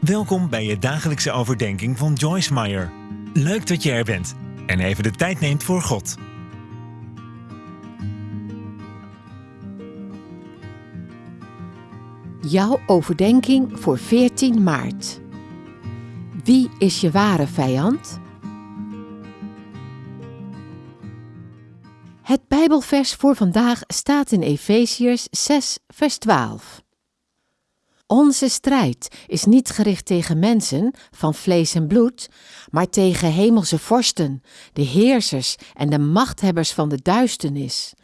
Welkom bij je dagelijkse overdenking van Joyce Meyer. Leuk dat je er bent en even de tijd neemt voor God. Jouw overdenking voor 14 maart. Wie is je ware vijand? Het Bijbelvers voor vandaag staat in Efeziërs 6, vers 12. Onze strijd is niet gericht tegen mensen van vlees en bloed, maar tegen hemelse vorsten, de heersers en de machthebbers van de duisternis,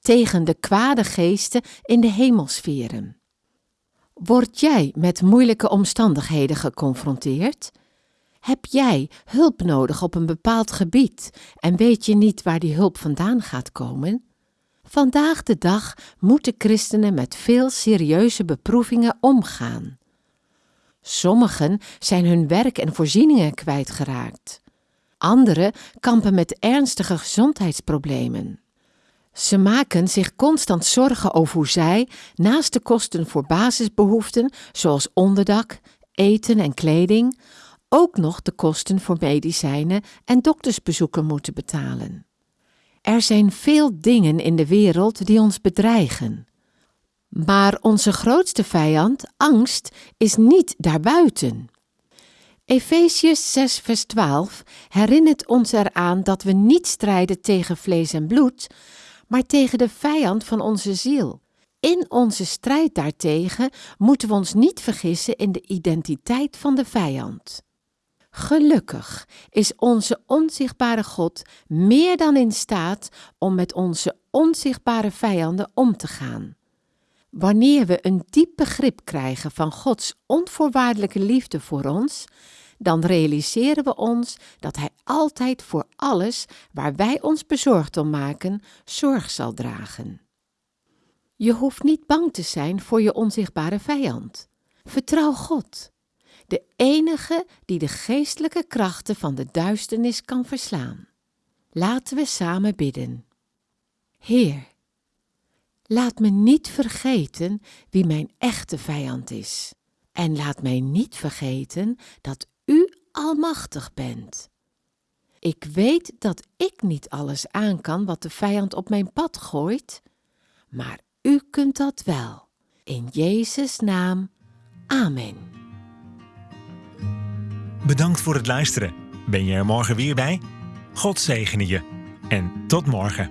tegen de kwade geesten in de hemelsferen. Word jij met moeilijke omstandigheden geconfronteerd? Heb jij hulp nodig op een bepaald gebied en weet je niet waar die hulp vandaan gaat komen? Vandaag de dag moeten christenen met veel serieuze beproevingen omgaan. Sommigen zijn hun werk en voorzieningen kwijtgeraakt. Anderen kampen met ernstige gezondheidsproblemen. Ze maken zich constant zorgen over hoe zij, naast de kosten voor basisbehoeften zoals onderdak, eten en kleding, ook nog de kosten voor medicijnen en doktersbezoeken moeten betalen. Er zijn veel dingen in de wereld die ons bedreigen. Maar onze grootste vijand, angst, is niet daarbuiten. Efesius 6, vers 12 herinnert ons eraan dat we niet strijden tegen vlees en bloed, maar tegen de vijand van onze ziel. In onze strijd daartegen moeten we ons niet vergissen in de identiteit van de vijand. Gelukkig is onze onzichtbare God meer dan in staat om met onze onzichtbare vijanden om te gaan. Wanneer we een diep begrip krijgen van Gods onvoorwaardelijke liefde voor ons, dan realiseren we ons dat Hij altijd voor alles waar wij ons bezorgd om maken, zorg zal dragen. Je hoeft niet bang te zijn voor je onzichtbare vijand. Vertrouw God de enige die de geestelijke krachten van de duisternis kan verslaan. Laten we samen bidden. Heer, laat me niet vergeten wie mijn echte vijand is. En laat mij niet vergeten dat U almachtig bent. Ik weet dat ik niet alles aan kan wat de vijand op mijn pad gooit, maar U kunt dat wel. In Jezus' naam. Amen. Bedankt voor het luisteren. Ben je er morgen weer bij? God zegene je. En tot morgen.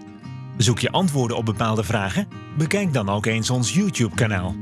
Zoek je antwoorden op bepaalde vragen? Bekijk dan ook eens ons YouTube-kanaal.